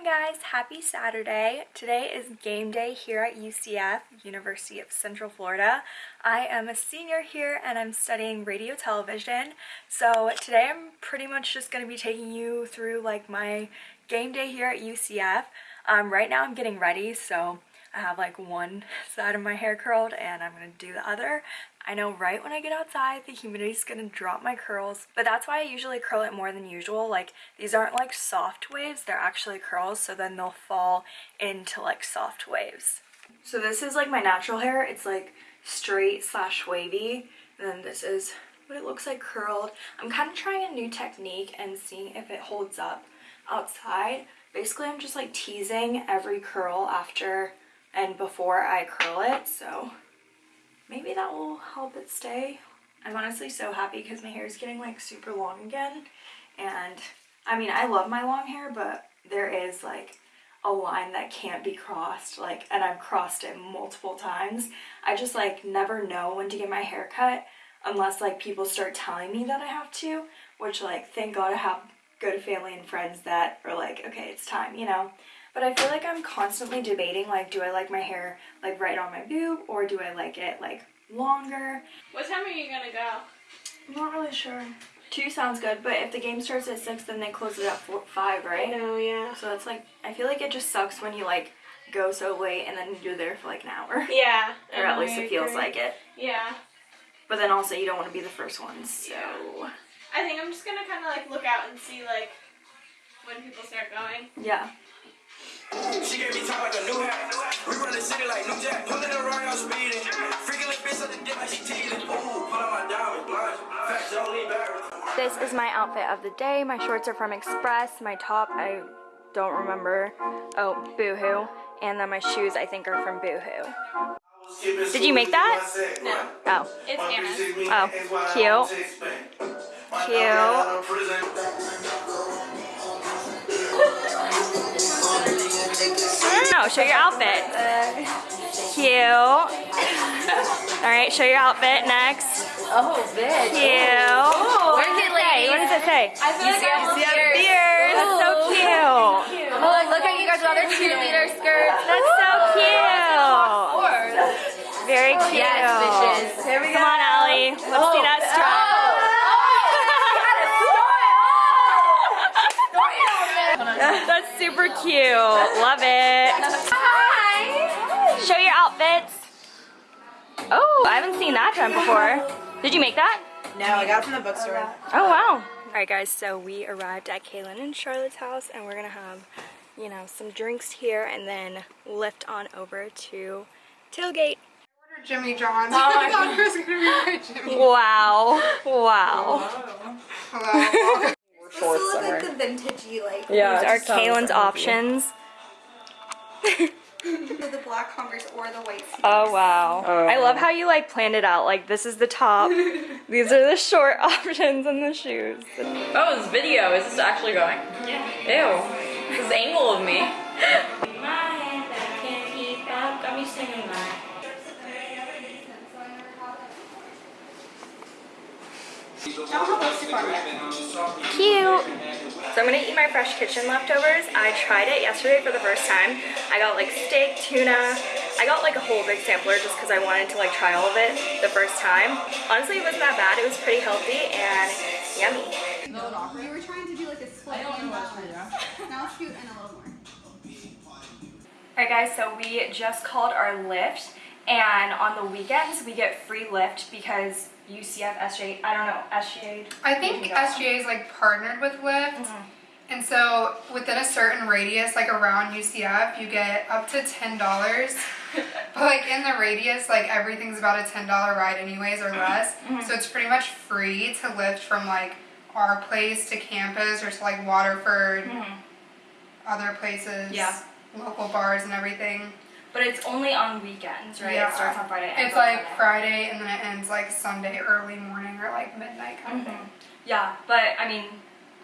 morning guys. Happy saturday. Today is game day here at ucf university of central florida. I am a senior here and i'm studying radio television. So today i'm pretty much just going to be taking you through like my game day here at ucf um, right now i'm getting ready so I have like one side of my hair curled and I'm to do the other. I know right when I get outside the humidity is going to drop my curls, but that's why I usually curl it more than usual. Like these aren't like soft waves, they're actually curls, so then they'll fall into like soft waves. So this is like my natural hair. It's like straight slash wavy. And then this is what it looks like curled. I'm kind of trying a new technique and seeing if it holds up outside. Basically, I'm just like teasing every curl after and before I curl it, so maybe that will help it stay. I'm honestly so happy because my hair is getting like super long again, and I mean, I love my long hair, but there is like a line that can't be crossed, like, and I've crossed it multiple times. I just like never know when to get my hair cut unless like people start telling me that I have to, which like, thank God I have good family and friends that are like, okay, it's time, you know? But I feel like I'm constantly debating, like, do I like my hair, like, right on my boob, or do I like it, like, longer? What time are you gonna go? I'm not really sure. Two sounds good, but if the game starts at 6, then they close it at four, 5, right? I know, yeah. So it's like, I feel like it just sucks when you, like, go so late and then you're there for, like, an hour. Yeah. or at least it feels like it. Yeah. But then also you don't want to be the first one, so... Yeah. I think I'm just gonna kind of, like, look out and see, like, when people start going. Yeah. She gave me top like a new hat. We run the city like New Jack. Pulling around, y'all speeding. Freaking like bitch on the dick like she teething. Ooh, put on my diamond blind. Facts don't. This is my outfit of the day. My shorts are from Express. My top, I don't remember. Oh, Boohoo. And then my shoes, I think, are from Boohoo. Did you make that? No. Oh. It's Anna's. Oh, cute. Cute. Show your outfit. Cute. All right, show your outfit next. Oh, bitch. Cute. What does it say? What does it say? I feel like I'm beard. Beard. That's so cute. Oh, look, look at you guys with other cheerleader skirts. That's so cute. Very cute. Yes, bitches. Here we Come on, Allie. Let's see oh, that strap. That's super cute. Love it. Hi. Show your outfits. Oh, I haven't seen that done before. Did you make that? No, I got it from the bookstore. Oh, wow. Alright guys, so we arrived at Kaylin and Charlotte's house and we're gonna have, you know, some drinks here and then Lyft on over to Tailgate. Jimmy John's. Oh, I thought it was gonna be for Jimmy. Wow. Wow. Hello. This look like the vintagey, like These are Kaylin's options. the black Converse or the white sneakers. Oh wow. I love how you like planned it out. Like this is the top. These are the short options and the shoes. Oh, this video. Is this actually going? Yeah. Ew. This angle of me. Cute. So I'm gonna eat my Fresh Kitchen leftovers. I tried it yesterday for the first time. I got like steak, tuna. I got like a whole big sampler just because I wanted to like try all of it the first time. Honestly, it wasn't that bad. It was pretty healthy and yummy. We were trying to do like a split and Now shoot and a little more. Alright guys, so we just called our Lyft and on the weekends we get free Lyft because UCF, SJ, I don't know, SGA. I think SGA is like partnered with Lyft. Mm-hmm. And so within a certain radius, like around UCF, you get up to ten dollars. but like in the radius, like everything's about a ten dollar ride anyways or less. Mm-hmm. So it's pretty much free to Lyft from like our place to campus or to like Waterford, mm-hmm. other places, Yeah. local bars and everything. But it's only on weekends, right? Yeah. It starts on Friday. It's like Friday and then it ends like Sunday early morning or like midnight kind of mm-hmm. thing. Yeah, but I mean,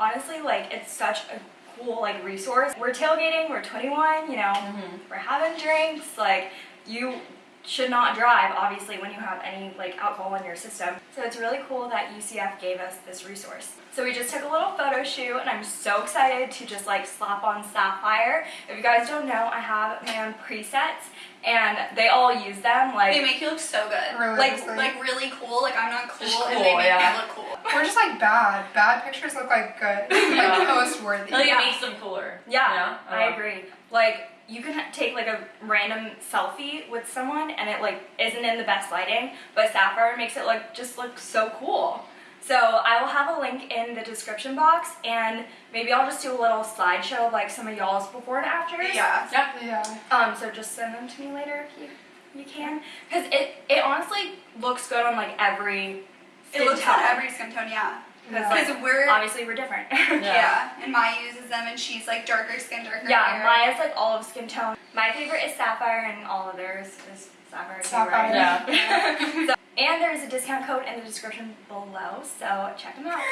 honestly, like it's such a cool like resource. We're tailgating, we're 21, you know, mm-hmm. we're having drinks, like you should not drive obviously when you have any like alcohol in your system. So it's really cool that UCF gave us this resource. So we just took a little photo shoot and I'm so excited to just like slap on Sapphire. If you guys don't know, I have my own presets and they all use them like They make you look so good. Really? Like, like- like really cool. Like I'm not cool, Just and they make yeah. me look cool. We're just like bad. Bad pictures look like good. Like post worthy. Like Yeah. it makes them cooler. Yeah, You know? I Uh, agree. Like you can take like a random selfie with someone and it like isn't in the best lighting, but Sapphire makes it like just look so cool. So I will have a link in the description box and maybe I'll just do a little slideshow of like some of y'all's before and afters. Yeah. Yeah. Um, so just send them to me later if you, you can. Because it, it honestly looks good on like every It looks tone. on every skin tone, yeah. Because Because like, we're obviously we're different. yeah. and Maya uses them, and she's like darker skin, darker Yeah, hair. Maya's like olive skin tone. My favorite is sapphire, and all others is sapphire. Sapphire. right? Yeah. So, and there's a discount code in the description below, so check them out.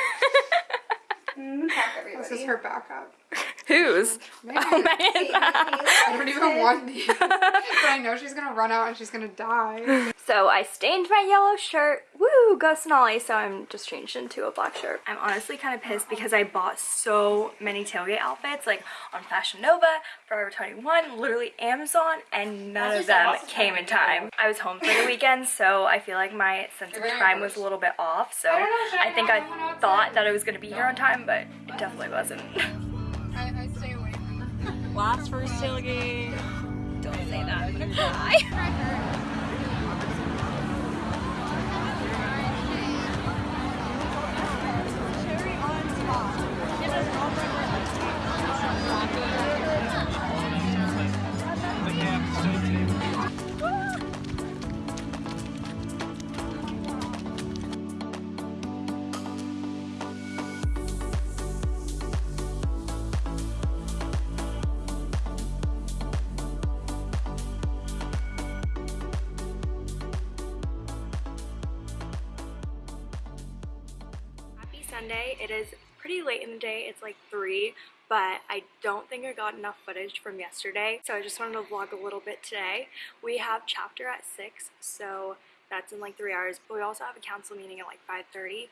Mm, everybody. This is her backup. Whose? Oh man. I don't even want these. but I know she's gonna run out and she's gonna die. So I stained my yellow shirt. Woo, go Sonali. So I'm just changed into a black shirt. I'm honestly kind of pissed because I bought so many tailgate outfits, like on Fashion Nova, Forever 21, literally Amazon, and none Honestly, of them of came in time. I was home for the weekend, so I feel like my sense of time was a little bit off. So I I think I thought that I was gonna be here on time, but it definitely wasn't. I, I stay away from Last first tailgate. Don't say that. I'm gonna cry. Sunday. It is pretty late in the day. It's like 3, but I don't think I got enough footage from yesterday, so I just wanted to vlog a little bit today. We have chapter at 6, so that's in like 3 hours, but we also have a council meeting at like 5.30.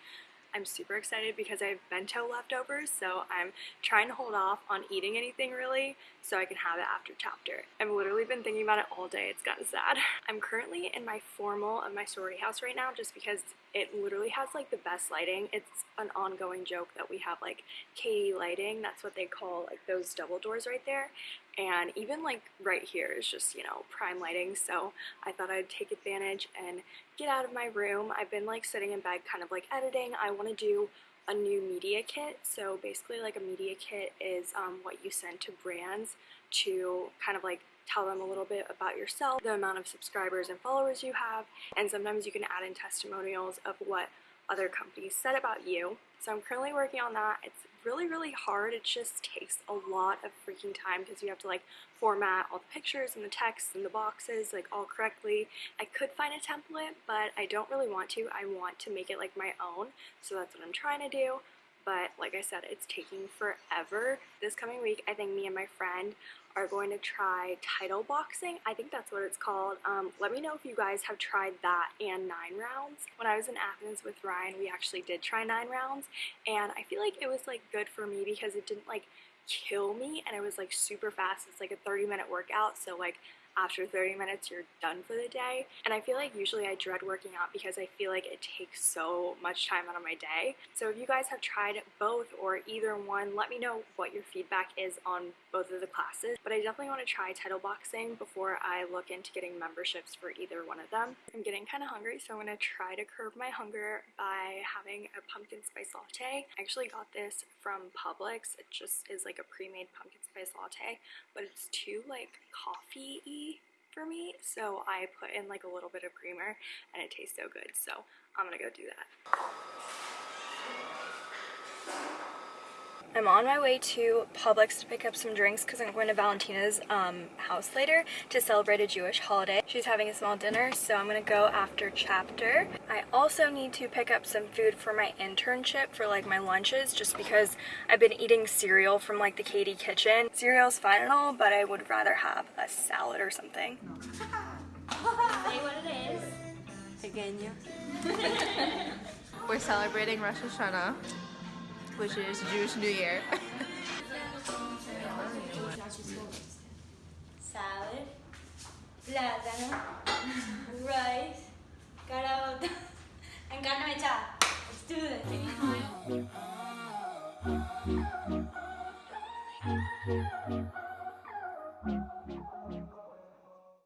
I'm super excited because I have bento leftovers, so I'm trying to hold off on eating anything really so I can have it after chapter. I've literally been thinking about it all day. It's gotten sad. I'm currently in my formal of my sorority house right now just because it literally has like the best lighting. It's an ongoing joke that we have like KD lighting. That's what they call like those double doors right there. And even like right here is just, you know, prime lighting. So I thought I'd take advantage and get out of my room. I've been like sitting in bed kind of like editing. I want to do a new media kit. So basically like a media kit is um, what you send to brands to kind of like tell them a little bit about yourself, the amount of subscribers and followers you have, and sometimes you can add in testimonials of what other companies said about you. So I'm currently working on that. It's really, really hard. It just takes a lot of freaking time because you have to like format all the pictures and the text and the boxes like all correctly. I could find a template, but I don't really want to. I want to make it like my own. So that's what I'm trying to do. But like I said, it's taking forever. This coming week, I think me and my friend are going to try title boxing. I think that's what it's called. Um, let me know if you guys have tried that and nine rounds. When I was in Athens with Ryan, we actually did try nine rounds, and I feel like it was like good for me because it didn't like kill me, and it was like super fast. It's like a 30 minute workout, so like after 30 minutes you're done for the day. And i feel like usually i dread working out because i feel like it takes so much time out of my day. So if you guys have tried both or either one let me know what your feedback is on both of the classes. But i definitely want to try title boxing before i look into getting memberships for either one of them. I'm getting kind of hungry so i'm going to try to curb my hunger by having a pumpkin spice latte. I actually got this from publix. It just is like a pre-made pumpkin spice latte but it's too like coffee-y for me so I put in like a little bit of creamer and it tastes so good so I'm gonna go do that. I'm on my way to Publix to pick up some drinks because I'm going to Valentina's um, house later to celebrate a Jewish holiday. She's having a small dinner, so I'm going to go after chapter. I also need to pick up some food for my internship for like my lunches just because I've been eating cereal from like the KD kitchen. Cereal's fine and all, but I would rather have a salad or something. Say what it is. Pequeño. We're celebrating Rosh Hashanah, which is Jewish New Year. Salad, plátano, rice, caraota, and carne mechada. Let's do this.